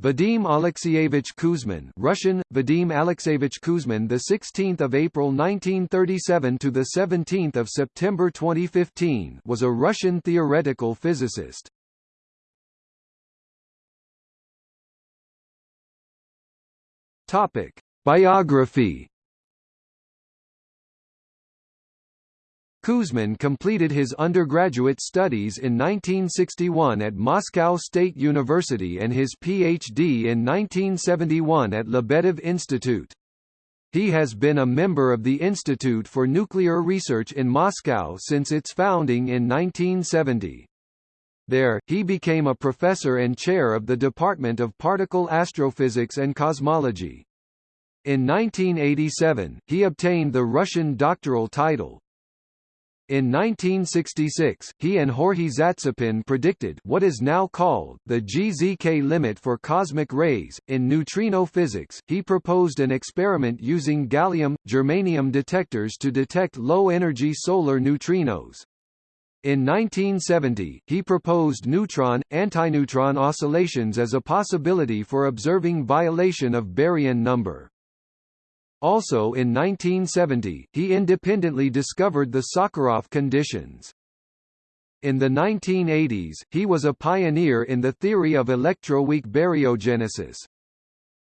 Vadim Alexeyevich Kuzmin, Russian Vadim Alexeyevich Kuzmin, the 16th of April 1937 to the 17th of September 2015, was a Russian theoretical physicist. Topic: Biography Kuzmin completed his undergraduate studies in 1961 at Moscow State University and his Ph.D. in 1971 at Lebedev Institute. He has been a member of the Institute for Nuclear Research in Moscow since its founding in 1970. There, he became a professor and chair of the Department of Particle Astrophysics and Cosmology. In 1987, he obtained the Russian doctoral title. In 1966, he and Georgiy Zatsepin predicted what is now called the GZK limit for cosmic rays. In neutrino physics, he proposed an experiment using gallium germanium detectors to detect low-energy solar neutrinos. In 1970, he proposed neutron-antineutron oscillations as a possibility for observing violation of baryon number. Also in 1970, he independently discovered the Sakharov conditions. In the 1980s, he was a pioneer in the theory of electroweak baryogenesis.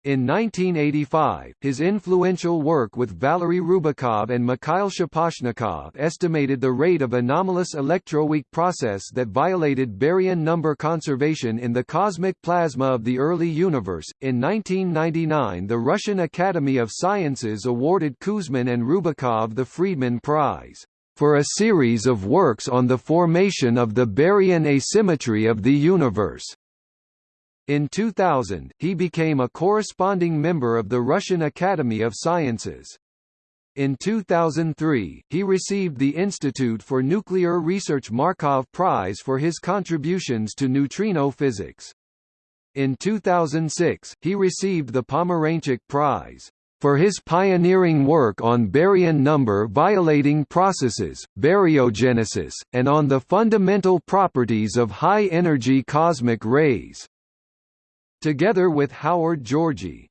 In 1985, his influential work with Valery Rubakov and Mikhail Shaposhnikov estimated the rate of anomalous electroweak process that violated baryon number conservation in the cosmic plasma of the early universe. In 1999, the Russian Academy of Sciences awarded Kuzmin and Rubakov the Friedmann Prize for a series of works on the formation of the baryon asymmetry of the universe. In 2000, he became a corresponding member of the Russian Academy of Sciences. In 2003, he received the Institute for Nuclear Research Markov Prize for his contributions to neutrino physics. In 2006, he received the Pomeranchuk Prize for his pioneering work on baryon number violating processes, baryogenesis, and on the fundamental properties of high-energy cosmic rays. Together with Howard Georgi,